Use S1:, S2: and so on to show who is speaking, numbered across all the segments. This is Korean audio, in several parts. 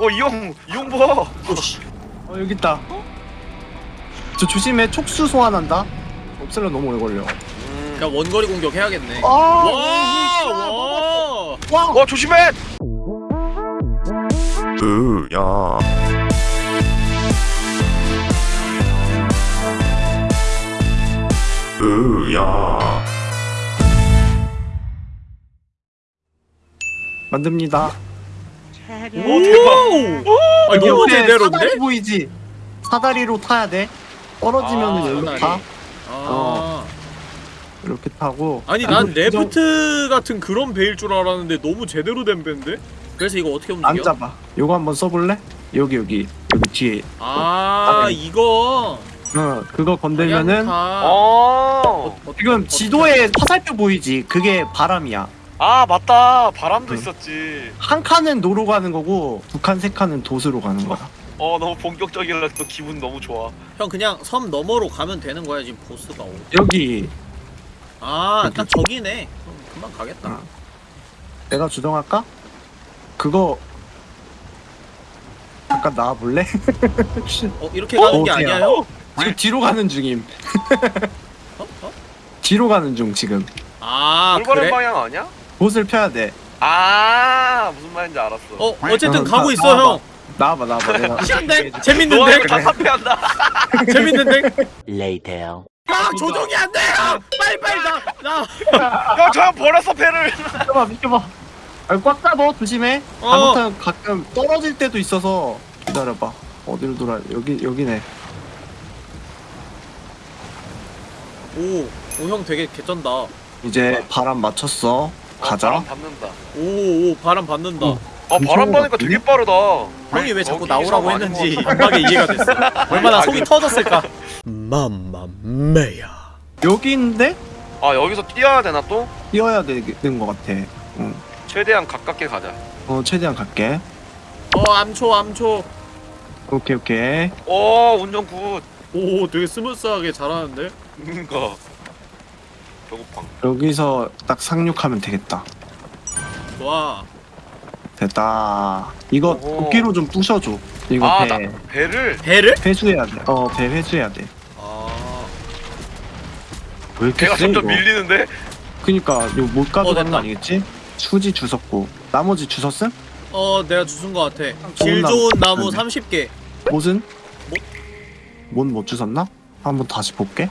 S1: 어이형 이형 봐.
S2: 어 여기 있다. 저 조심해 촉수 소환한다. 없애려 너무 오래 걸려.
S1: 음.
S3: 야 원거리 공격 해야겠네.
S2: 아,
S3: 와, 와.
S2: 와.
S1: 어 조심해.
S4: 으야 으야
S2: 만듭니다.
S1: 오.
S3: 아 너무
S2: 옆에
S3: 제대로인데?
S2: 사다리 보이지? 사다리로 타야 돼. 떨어지면은
S3: 아,
S2: 여기로
S3: 사다리.
S2: 타.
S3: 아.
S2: 이렇게 타고.
S3: 아니
S2: 이거
S3: 난 레프트 같은 그런 배일 줄 알았는데 너무 제대로 된 배인데? 그래서 이거 어떻게 움직여?
S2: 안 잡아. 요거 한번 써볼래? 여기 여기 여기 뒤에.
S3: 아
S2: 사다리.
S3: 이거
S2: 어 그거 건들면은
S3: 방향타.
S1: 어.
S3: 어,
S2: 지금 지도에 화살표 보이지? 그게 바람이야.
S1: 아 맞다. 바람도
S2: 응.
S1: 있었지.
S2: 한 칸은 노로 가는 거고 두 칸 세 칸은 돛으로 가는 거야.
S1: 어 너무 본격적이라 또 기분 너무 좋아.
S3: 형 그냥 섬 너머로 가면 되는 거야 지금 보스가 오.
S2: 여기
S3: 아 딱 저기네. 그럼 금방 가겠다.
S2: 어. 내가 주동할까? 그거 잠깐 나와 볼래?
S3: 어 이렇게 가는 게
S2: 어,
S3: 아니야? 형?
S2: 지금 뒤로 가는 중임.
S3: 어? 어?
S2: 뒤로 가는 중 지금.
S3: 아
S1: 올바른
S3: 그래?
S1: 방향 아니야?
S2: 봇을 펴야 돼.
S1: 아 무슨 말인지 알았어.
S3: 어 어쨌든
S2: 어,
S3: 가고
S2: 나-
S3: 있어
S2: 나와봐.
S3: 형.
S2: 나와봐 나와봐 내가.
S3: 시한데 재밌는데
S1: 이거 다 사패한다.
S3: 재밌는데.
S5: Later.
S3: 아 조종이 안 돼. 아, 빨리 빨리 나 나.
S1: 형저형 버렸어 패를.
S2: 비켜봐 비켜봐. 아, 꽉 잡아 조심해.
S3: 어.
S2: 잘못하면 가끔 떨어질 때도 있어서 기다려봐. 어디로 돌아? 여기 여기네.
S3: 오 오 형 되게 개쩐다.
S2: 이제 바람 맞췄어. 가자.
S1: 바람 받는다.
S3: 오오 바람 받는다.
S2: 어.
S1: 아 바람
S2: 거
S1: 되게 빠르다.
S3: 형이 왜 자꾸 나오라고 했는지. 이막에 이해가 됐어. 얼마나
S1: 아,
S3: 속이
S1: 그-
S3: 터졌을까. 맘마메야.
S2: 여기인데
S1: 아 여기서 뛰어야 되나 또?
S2: 뛰어야 되는 것 같아. 응.
S1: 최대한 가깝게 가자.
S2: 어 최대한 갈게.
S3: 어 암초 암초.
S2: 오케이 오케이.
S1: 오 운전 good.
S3: 오 되게 smooth하게 잘하는데.
S1: 그니까. 배고팡.
S2: 여기서 딱 상륙하면 되겠다.
S3: 좋아.
S2: 됐다. 이거
S1: 오호.
S2: 도끼로 좀 부셔줘. 이거
S1: 아,
S2: 배
S1: 나- 배를
S3: 배를?
S2: 회수해야 돼. 어 배 회수해야 돼.
S3: 아.
S2: 왜 이렇게
S1: 배가
S2: 세
S1: 점점
S2: 이거?
S1: 밀리는데.
S2: 그니까 이거 못 가져가는
S3: 됐다.
S2: 거 아니겠지? 수지 주웠고 나머지 주웠음?
S3: 어 내가 주순 거 같아.
S2: 좋은
S3: 질
S2: 나무.
S3: 좋은 나무
S2: 네.
S3: 30개.
S2: 못은?
S3: 못?
S2: 못못 주웠나? 한번 다시 볼게.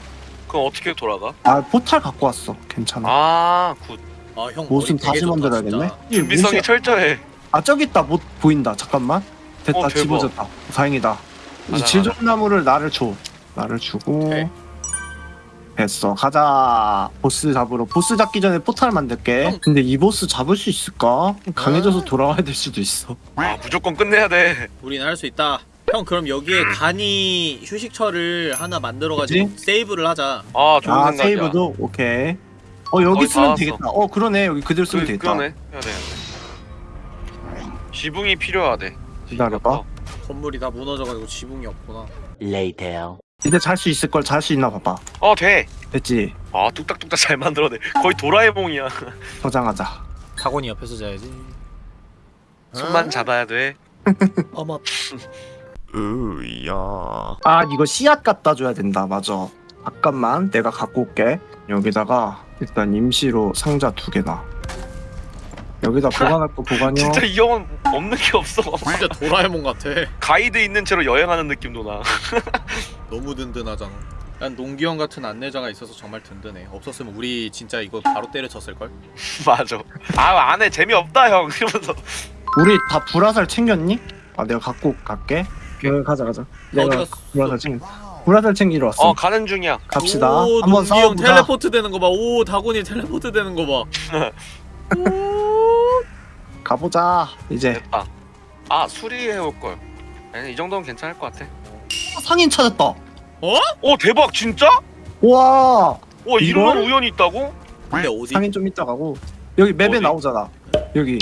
S1: 그럼 어떻게 돌아가?
S2: 아 포탈 갖고 왔어. 괜찮아.
S1: 아 good.
S3: 아형
S2: 못은 다시 만들어야겠네. 이
S1: 준비성이
S2: 못이-
S1: 철저해.
S2: 아 저기 있다 못 보인다. 잠깐만. 됐다
S1: 어, 대박.
S2: 집어졌다. 다행이다. 이제
S1: 가자,
S2: 질 좋은 나무를 나를 줘. 나를 주고.
S3: 오케이.
S2: 됐어 가자 보스 잡으러 보스 잡기 전에 포탈 만들게
S3: 형.
S2: 근데 이 보스 잡을 수 있을까? 강해져서
S3: 아.
S2: 돌아와야 될 수도 있어
S1: 아 무조건 끝내야 돼.
S3: 우린 할 수 있다. 형 그럼 여기에 간이 휴식처를 하나 만들어가지고
S2: 그치?
S3: 세이브를 하자.
S1: 아 좋은
S2: 아
S1: 생각이야.
S2: 세이브도? 오케이 어 여기
S1: 거의
S2: 쓰면
S1: 다
S2: 되겠다 어 그러네 여기 그대로 쓰면
S1: 그,
S2: 되겠다
S1: 그러네. 해야 돼. 해야 돼. 지붕이 필요하대.
S2: 기다려봐
S3: 건물이 다 무너져가지고 지붕이 없구나.
S5: Later.
S2: 이제 잘 수 있을 걸 잘 수 있나 봐봐
S1: 어 돼.
S2: 됐지
S1: 아 뚝딱뚝딱 잘 만들어내. 거의 도라에몽이야.
S2: 저장하자
S3: 타곤이 옆에서 자야지.
S1: 손만 잡아야 돼.
S3: 어머.
S4: 으야
S2: 아 이거 씨앗 갖다 줘야 된다 맞아 잠깐만 내가 갖고 올게 여기다가 일단 임시로 상자 두 개나 여기다 보관할 거 보관요
S1: 진짜 이 형은 없는 게 없어.
S3: 진짜 도라에몽 같아.
S1: 가이드 있는 채로 여행하는 느낌도 나.
S3: 너무 든든하잖아. 난 농기 형 같은 안내자가 있어서 정말 든든해. 없었으면 우리 진짜 이거 바로 때려쳤을 걸.
S1: 맞아. 아 안해 재미없다 형. 이러면서.
S2: 우리 다 불화살 챙겼니? 아 내가 갖고 갈게 여기 가자 가자 내가
S3: 갔어?
S2: 불화살 챙겨 불화살 챙기러 왔어
S1: 어 가는 중이야.
S2: 갑시다
S3: 오,
S2: 한번
S3: 농기 형
S2: 싸워보자
S3: 텔레포트 되는 거 봐. 오 다곤이 텔레포트 되는 거 봐.
S2: 가보자 이제
S1: 됐다. 아 수리해 올 걸. 아니 이 정도면 괜찮을 것 같아.
S2: 상인 찾았다
S1: 오 대박 진짜?
S2: 우와
S1: 와 이런
S2: 이걸?
S1: 우연이 있다고?
S3: 근데 어디?
S2: 상인 좀 이따 가고 여기 맵에
S1: 어디?
S2: 나오잖아 여기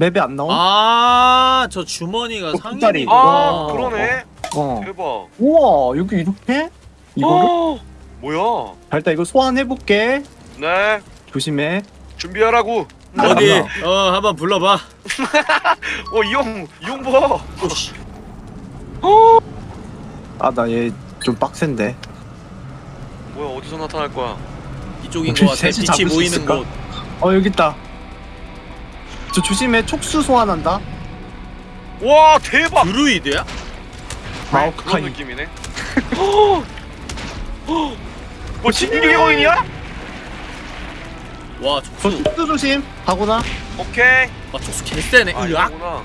S2: 맵에 안 나와?
S3: 아, 저 주머니가
S2: 어,
S3: 상인이.
S1: 아
S2: 어,
S1: 그러네.
S2: 어
S1: 대박.
S2: 우와 여기 이렇게? 이거를?
S1: 어, 뭐야?
S2: 자, 일단 이거 소환해볼게
S1: 네
S2: 조심해
S1: 준비하라고.
S3: 어디. 어 한번 불러봐
S1: 어 이형 이형 봐.
S3: 오씨
S2: 아나 얘 좀 빡센데
S1: 뭐야 어디서 나타날 거야?
S3: 이쪽인 것 같아 빛이 모이는? 곳
S2: 어 여기 있다 저 조심해 촉수 소환한다
S1: 와 대박.
S3: 드루이드야?
S1: 그런
S2: 마오카이
S1: 느낌이네. 뭐 진격의 거인이야?
S3: 와
S2: 저
S3: 촉수
S2: 촉수 조심 가구나
S1: 오케이.
S3: 와 촉수 개쎄네
S1: 아
S3: 으악
S1: 이거구나.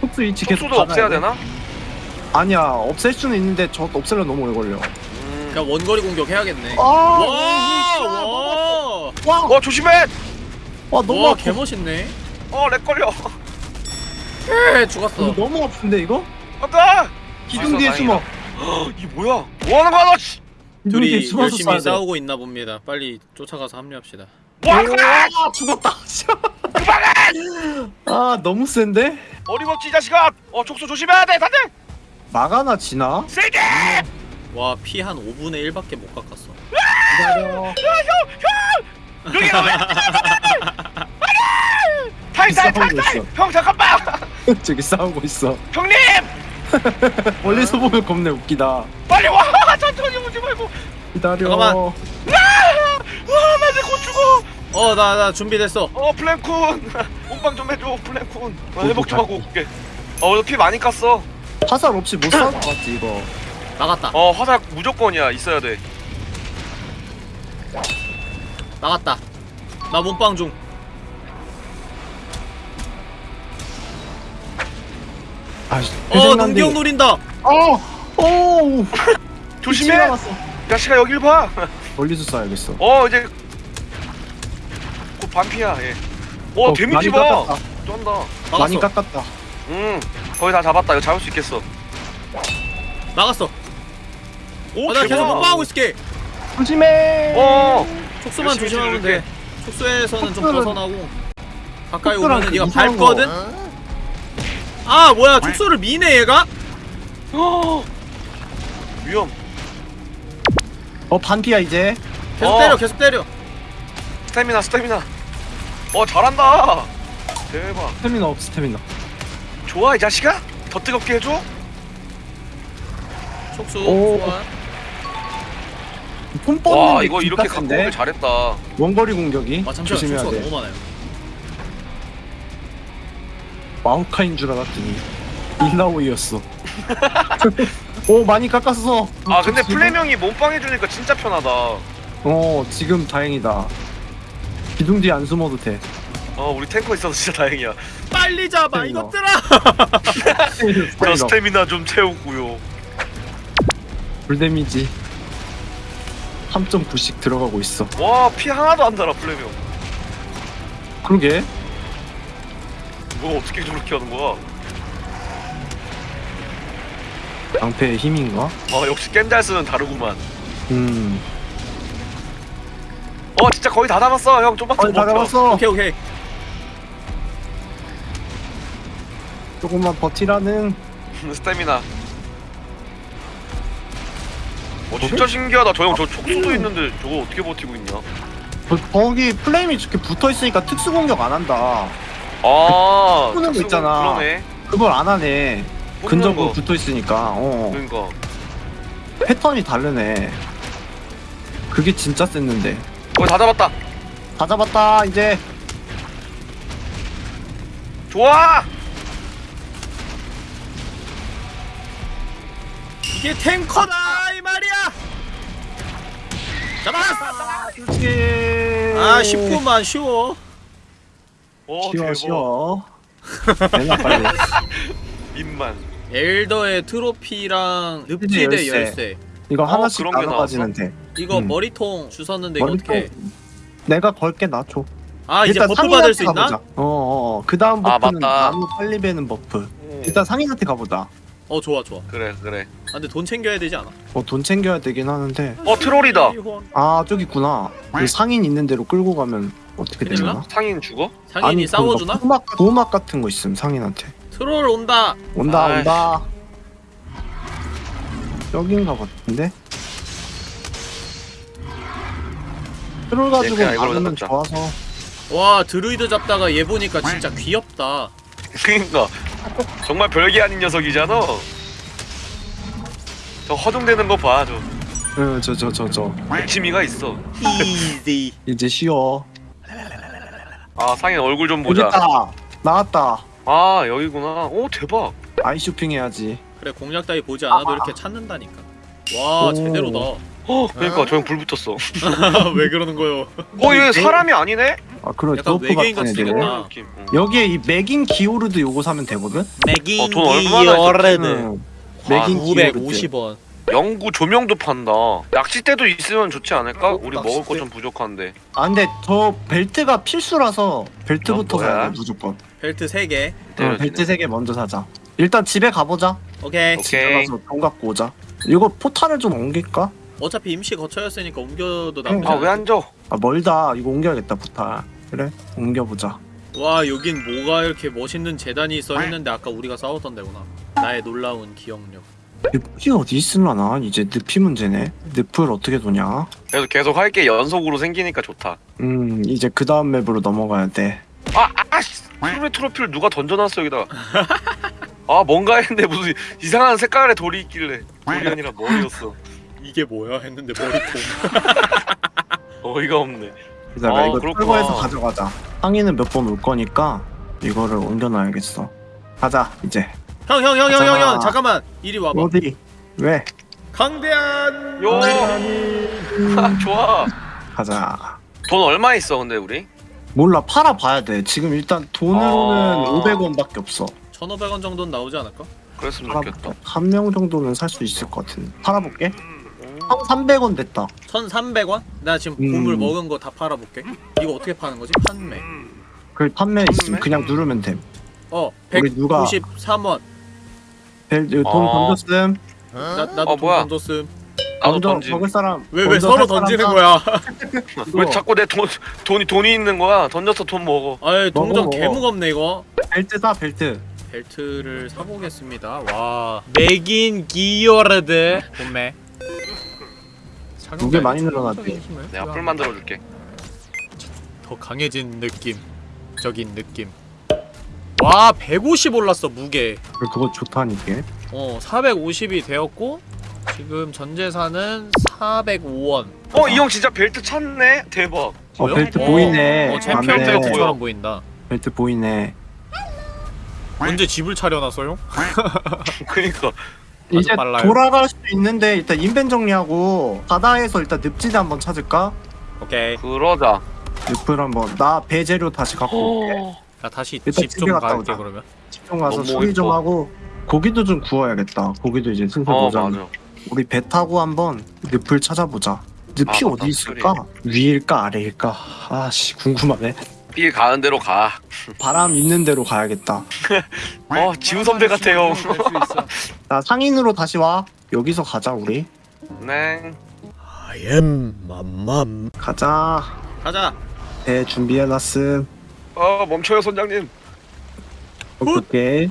S2: 촉수 위치 계속
S1: 속수도 없애야
S2: 받아야 돼.
S1: 되나?
S2: 아니야 없앨 수는 있는데 저 없애려 너무 오래 걸려
S1: 음.
S3: 그냥 원거리 공격 해야겠네
S2: 아,
S3: 와 와
S2: 와,
S1: 어 조심해.
S2: 와 너무
S3: 와
S2: 아파
S3: 개멋있네
S1: 어렉 걸려.
S3: 에 죽었어
S2: 너무 아픈데 이거?
S1: 아까.
S2: 기둥 뒤에 숨어
S1: 이 뭐야? 뭐 하는 거야 너? 씨.
S2: 기둥 뒤에
S3: 둘이
S2: 숨어서
S3: 열심히
S2: 쏴야 돼.
S3: 싸우고 있나 봅니다 빨리 쫓아가서 합류합시다
S1: 뭐 하는 거야?
S2: 아 죽었다 아 너무 센데?
S1: 어림없지 이 자식아. 어 촉수 조심해야 돼 다들.
S2: 마가나 지나?
S1: 세게.
S3: 와 피 한 5분의 1밖에 못 깎았어
S2: 기다려
S1: 여기가 왜? 탈탈
S2: 싸우고. 있어.
S1: 형 잠깐만.
S2: 저기 싸우고 있어
S1: 형님
S2: 멀리서 보면 겁내 웃기다
S1: 빨리 와. 천천히 오지 말고.
S2: 기다려
S3: 잠깐만.
S1: 와나내 곧 죽어.
S3: 어 나 나 준비됐어
S1: 어 플랭쿤. 몸빵 좀 해줘 플랭쿤. 나 회복 좀 하고 올게. 어 오늘 피 많이 깠어.
S2: 화살 없이 못 싸울 것 같지 이거
S3: 나갔다
S1: 어 화살 무조건이야 있어야 돼.
S3: 나갔다 나 몸빵 중
S2: 아씨
S3: 어, 농기형 노린다.
S2: 어! 오!
S1: 조심해. 야씨가 여길 봐.
S2: 멀리서 쏴야겠어
S1: 어 이제 곧 반피야 얘. 어, 데미지 봐.
S2: 깎았다
S1: 쩐다.
S2: 많이
S3: 나갔어.
S2: 깎았다
S1: 음 거의 다 잡았다. 이거 잡을 수 있겠어.
S3: 나갔어.
S1: 오
S3: 어, 나 계속. 몸빵하고 있을게.
S2: 조심해
S1: 어.
S3: 촉수만 조심하면. 돼. 촉수에서는 좀
S2: 촉수는-
S3: 벗어나고 가까이 오면은 네가 밟거든. 아 뭐야 촉수를 미네 얘가?
S1: 어. 위험.
S2: 어 반피야 이제
S3: 계속
S1: 어.
S3: 때려 계속 때려.
S1: 스태미나 스태미나. 어 잘한다. 대박.
S2: 스태미나 없 스태미나
S1: 좋아 이 자식아. 더 뜨겁게 해줘.
S3: 촉수
S2: 오.
S3: 소환.
S2: 폼 뻗는
S1: 와
S2: 게
S1: 이거 이렇게 갖고? 오길 잘했다.
S2: 원거리 공격이
S3: 아 잠시만
S2: 조심해야
S3: 촉수가
S2: 돼
S3: 너무 많아요.
S2: 마우카인 줄 알았더니 일라오이였어 오 많이 깎았어
S1: 아 근데 플레명이 몸빵 해주니까 진짜 편하다.
S2: 어 지금 다행이다 기둥 뒤에 안 숨어도 돼
S1: 어 우리 탱커 있어서 진짜 다행이야.
S3: 빨리 잡아
S2: 스태미나.
S3: 이것들아.
S1: 저 스태미나 좀 채우고요.
S2: 불 데미지 3.9씩 들어가고 있어
S1: 와 피 하나도 안 달아 플레명.
S2: 그러게
S1: 뭐 어떻게 저렇게 하는 거야?
S2: 방패의 힘인가?
S1: 아 역시 겜잘 쓰는 다르구만.
S2: 음
S1: 어 진짜 거의 다 잡았어 형 좀만 더
S2: 거의 다
S1: 버텨.
S2: 잡았어
S3: 오케이 오케이.
S2: 조금만 버티라는
S1: 스태미나. 어 진짜 신기하다 저 형 저 촉수도 있는데 저거 어떻게 버티고 있냐?
S2: 거- 거기 플레임이 이렇게 붙어 있으니까 특수 공격 안 한다
S1: 아
S2: 푸는 거 있잖아.
S1: 그러네.
S2: 그걸 안 하네
S1: 뽑는
S2: 근접으로
S1: 거.
S2: 붙어 있으니까 어
S1: 그러니까.
S2: 패턴이 다르네 그게 진짜 셌는데
S1: 거의 다 잡았다.
S2: 다 잡았다 이제
S1: 좋아.
S3: 이게 탱커다 이 말이야. 잡았어.
S2: 그렇지
S3: 아 쉽구만 쉬워.
S1: 어
S2: 쉬워
S1: 대박.
S2: 쉬워 내놔 빨리
S1: 입만.
S3: 엘더의 트로피랑 늪지대
S2: 열쇠.
S3: 열쇠.
S2: 이거
S1: 어,
S2: 하나씩
S1: 그런 게
S2: 나눠 가지면 돼
S3: 이거
S2: 음.
S3: 머리통 주웠는데 이거
S2: 머리통
S3: 어떻게?
S2: 내가 걸게 나줘
S3: 아 이제 buff 받을 수 있나?
S2: 어어 그 다음
S1: 아,
S2: buff는
S1: 맞다.
S2: 나무 빨리 베는 buff
S1: 음.
S2: 일단 상인한테 가보자
S3: 어 좋아 좋아.
S1: 그래 그래.
S3: 아, 근데 돈 챙겨야 되지 않아?
S2: 어 돈 챙겨야 되긴 하는데
S1: 어 트롤이다.
S2: 아 저기 있구나 그 상인 있는 대로 끌고 가면 어떻게 되나?
S3: 나?
S1: 상인 죽어?
S3: 상인이 싸워주나?
S2: 보호막, 보호막 같은 거 있음 상인한테
S3: 트롤 온다.
S2: 온다
S1: 아이씨.
S2: 온다 여긴가 같은데? 트롤 가지고
S1: 이걸로
S2: 막으면
S1: 잡자.
S2: 좋아서
S3: 와 드루이드 잡다가 얘 보니까 진짜 귀엽다
S1: 그니까 정말 별게 아닌 녀석이잖아. 저 허둥대는 거 봐, 저
S2: 저 저 저저
S1: 취미가 있어.
S3: 이지
S2: 이제 쉬어
S1: 아 상인 얼굴 좀 보자.
S2: 여기다 나왔다
S1: 아 여기구나. 오 대박.
S2: 아이 쇼핑 해야지
S3: 그래 공략 따위 보지 않아도 이렇게 찾는다니까 와
S2: 오.
S3: 제대로다
S1: 어 그러니까 저형 불 붙었어.
S3: 왜 그러는 거요
S1: 어얘 사람이 아니네?
S2: 아 그래
S3: 약간 외계인
S2: 같은
S3: 같이
S2: 애들
S3: 생겼다.
S1: 느낌. 응.
S2: 여기에 이 맥인 기오르드 요거 사면 되거든?
S3: 맥인
S1: 어, 돈 얼마나
S3: 기어레드
S2: 응.
S1: 아,
S2: 맥인 기오르드
S3: 950원
S1: 영구 조명도 판다. 낚싯대도 있으면 좋지 않을까?
S3: 어,
S1: 우리 먹을 거? 좀 부족한데.
S2: 아 근데 저 벨트가 필수라서 벨트부터
S1: 뭐야?
S2: 사야 돼 무조건
S3: 벨트 3개
S2: 응. 벨트 3개 먼저 사자 일단 집에 가보자
S3: 오케이.
S2: 집에 가서 돈 갖고 오자 이거 포탈을 좀 옮길까?
S3: 어차피 임시 거처였으니까 옮겨도 나쁘지
S1: 아왜
S3: 않아
S1: 앉아?
S2: 아 멀다 이거 옮겨야겠다 포탈 그래 옮겨보자
S3: 와 여긴 뭐가 이렇게 멋있는 재단이 있어 했는데 아까 우리가 싸웠던 데구나 나의 놀라운 기억력
S2: 늪이 어디 있을라나 이제 늪이 문제네 늪을 어떻게 도냐
S1: 그래서 계속 할 게 연속으로 생기니까 좋다.
S2: 음 이제 그 다음 맵으로 넘어가야 돼
S1: 아 아씨. 트로피 트로피를 누가 던져놨어 여기다. 아 뭔가 했는데 무슨 이상한 색깔의 돌이 있길래 돌이 아니라 머리였어.
S3: 이게 뭐야 했는데 머리통
S1: 어이가 없네.
S2: 기다려
S1: 아,
S2: 이거
S1: 그렇구나.
S2: 철거해서 가져가자 상의는 몇번 올 거니까 이거를 옮겨놔야겠어 가자 이제
S3: 형 형 형 형형
S2: 가자.
S3: 잠깐만 이리 와봐
S2: 어디 왜
S3: 강대한
S1: 요. 아, 좋아.
S2: 가자
S1: 돈 얼마 있어 근데 우리?
S2: 몰라 팔아 봐야 돼 지금 일단 돈으로는
S1: 아.
S2: 500원밖에 없어
S3: 1500원 정도는 나오지 않을까?
S1: 그랬으면 좋겠다.
S2: 한 명 정도는 살 수 있을 것 같은데 팔아볼게
S1: 음.
S2: 한 300원 됐다
S3: 1300원? 나 지금
S2: 음.
S3: 보물 먹은 거 다 팔아볼게 이거 어떻게 파는 거지? 판매
S2: 그 판매 있으면
S1: 판매?
S2: 그냥 누르면
S3: 돼어
S2: 우리 누가-
S3: 193원
S2: 벨, 돈
S1: 아.
S2: 던졌음
S3: 나, 나도
S1: 어,
S3: 돈
S1: 뭐야?
S3: 던졌음
S1: 나도
S2: 먼저
S1: 던지.
S2: 먹을 사람
S3: 왜 왜
S2: 먼저
S3: 서로
S2: 살 사람
S3: 던지는
S2: 사.
S3: 거야
S2: 이거
S1: 왜 자꾸 내 돈 돈이 돈이 있는 거야? 던져서 돈 먹어.
S3: 아이 동전
S2: 먹어,
S3: 개
S2: 먹어.
S3: 무겁네 이거
S2: 벨트 사 벨트
S3: 벨트를 사보겠습니다 와 맥인 기어레드 본매
S2: 무게 많이 늘어났대.
S1: 내가 뿔 만들어 줄게.
S3: 더 강해진 느낌 적인 느낌 와 150 올랐어 무게
S2: 그거 좋다니까
S3: 어 450이 되었고 지금 전재산은 405원
S1: 어 이 형 진짜 벨트 찾네. 대박.
S2: 어
S3: 뭐요?
S2: 벨트
S3: 어,
S2: 보이네
S3: 어 챔피언
S2: 맞네.
S1: 벨트
S3: 벨트처럼 보인다
S2: 벨트 보이네
S3: 언제 집을 차려놨어요?
S1: 그니까
S2: 이제
S3: 빨라요.
S2: 돌아갈 수도 있는데 일단 인벤 정리하고 바다에서 일단 늪지대 한번 찾을까?
S3: 오케이
S1: 그러자.
S2: 늪을 한번 나 배 재료 다시 갖고 올게
S1: 어.
S3: 나 다시
S2: 일단
S3: 집
S2: 집에
S3: 좀
S2: 갔다
S3: 갈게
S2: 오자.
S3: 그러면
S2: 집중 가서
S1: 너무
S2: 수리 좀. 하고 고기도 좀 구워야겠다 고기도 이제 슬슬
S1: 어
S2: 오잖아
S1: 맞아.
S2: 우리 배 타고 한번 늪을 찾아보자 늪이
S1: 아, 맞다.
S2: 어디 있을까? 위일까 아래일까? 아씨 궁금하네
S1: 빌 가는 대로 가.
S2: 바람 있는 대로 가야겠다
S1: 어 지우 선배 같아요.
S2: 나 상인으로 다시 와 여기서 가자 우리
S1: 네.
S3: I am 맘맘
S2: 가자
S3: 가자
S2: 배 준비해놨음
S1: 어 멈춰요 선장님.
S2: 오케이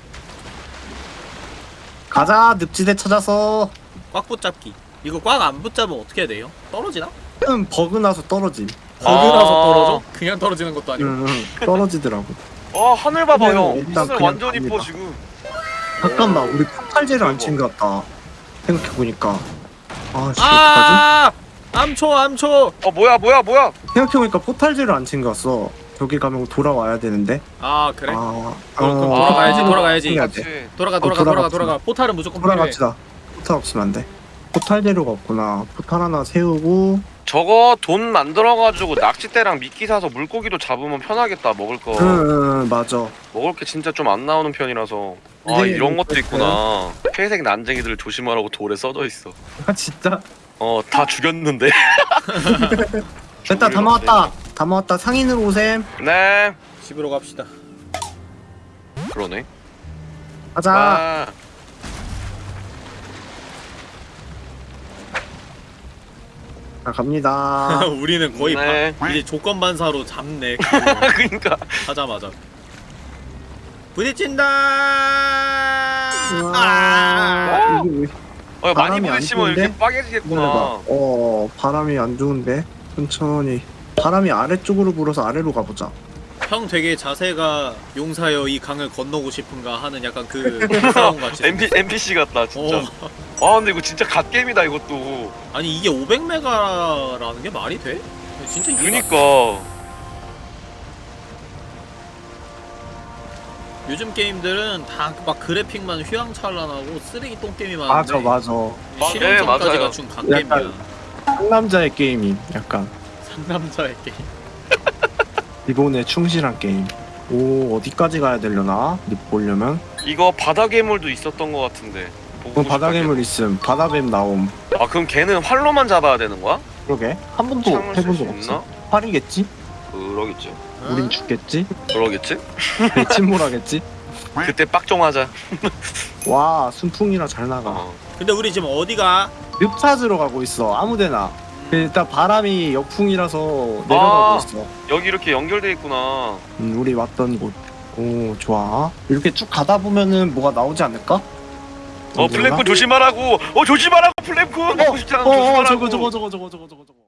S2: 가자 늪지대 찾아서
S3: 꽉 붙잡기 이거 꽉 안 붙잡으면 어떻게 해야 돼요? 떨어지나?
S2: 음 버그 나서 떨어짐
S3: 버그라서
S1: 아.
S3: 떨어져? 그냥 떨어지는 것도 아니고
S2: 응, 응, 떨어지더라고
S1: 어 하늘 봐봐 형.
S2: 일단
S1: 하늘
S2: 그냥
S1: 완전 이뻐
S2: 갑니다.
S1: 지금.
S2: 잠깐만 우리 포탈제를 안 챙겨 왔다 생각해보니까 아 씨 어떡하지?
S3: 아 암초 암초
S1: 어 뭐야 뭐야 뭐야.
S2: 생각해보니까 포탈제를 안 챙겨왔어 저기 가면 돌아와야 되는데
S3: 아 그래?
S2: 아,
S3: 그럼
S2: 어,
S3: 돌아가야지,
S1: 아,
S3: 돌아가야지.
S2: 챙겨야 돼.
S1: 그렇지.
S3: 돌아가
S2: 어,
S3: 돌아가 돌아가. 돌아가 포탈은 무조건 필요해
S2: 돌아갑시다 포탈 없으면 안 돼 포탈 재료가 없구나 포탈 하나 세우고
S1: 저거 돈 만들어가지고 낚싯대랑 미끼 사서 물고기도 잡으면 편하겠다 먹을 거.
S2: 응, 응, 응 맞아
S1: 먹을 게 진짜 좀 안 나오는 편이라서. 아
S2: 네,
S1: 이런 것도. 있구나. 회색 난쟁이들을 조심하라고 돌에 써져 있어.
S2: 아 진짜
S1: 어 다 죽였는데.
S2: 됐다 다 모았다 다 모았다 상인으로 오셈
S1: 네.
S3: 집으로 갑시다
S1: 그러네.
S2: 가자
S1: 아.
S2: 자 갑니다
S3: 우리는 거의
S1: 네.
S3: 바, 이제 조건 반사로 잡네
S1: 그러니까.
S3: 하자마자 부딪힌다 아!
S2: 와,
S1: 어, 많이
S2: 바람이 안
S1: 부딪히면 이렇게? 빠개지겠구나.
S2: 어 바람이 안 좋은데 천천히 바람이 아래쪽으로 불어서 아래로 가보자
S3: 형 되게 자세가 용사여 이 강을 건너고 싶은가 하는 약간 그 싸움 같이.
S1: NP, NPC 같다 진짜
S3: 어.
S1: 아 근데 이거 진짜 god게임이다 이것도
S3: 아니 이게 500메가라는 게 말이 돼? 진짜 이게
S1: 그니까
S3: 요즘 게임들은 다 막 그래픽만 휘황찬란하고 쓰레기똥 게임이 많은데
S2: 맞아 맞아
S1: 아,
S3: 실용성까지
S1: 네, 맞아요.
S3: 갖춘 god게임이야
S2: 약간- 상남자의 게임임 약간
S3: 상남자의 게임
S2: 기본에 충실한 게임 오 어디까지 가야 되려나 립 보려면
S1: 이거 바다 괴물도 있었던 것 같은데 보고
S2: 그럼 바다 괴물 있음 바다뱀 나옴
S1: 걔. 아 그럼 걔는 활로만 잡아야 되는 거야?
S2: 그러게 한 번도
S1: 창을 쓸
S2: 해본
S1: 수
S2: 적? 없어 활이겠지?
S1: 그러겠지
S2: 우린 죽겠지?
S1: 그러겠지?
S2: 내 침몰하겠지?
S1: 그때 빡종하자
S2: 와 순풍이라 잘 나가
S1: 어.
S3: 근데 우리 지금 어디가?
S2: 늪 찾으러 가고 있어 아무데나 일단 바람이 역풍이라서 내려가고
S1: 아.
S2: 있어
S1: 여기 이렇게 연결돼 있구나
S2: 음, 우리 왔던 곳. 오, 좋아. 이렇게 쭉 가다 보면은 뭐가 나오지 않을까?
S1: 어? 플랭크 조심하라고 어 조심하라고 플랭크
S2: 어, 어, 어, 저거, 저거, 저거, 저거, 저거, 저거, 저거.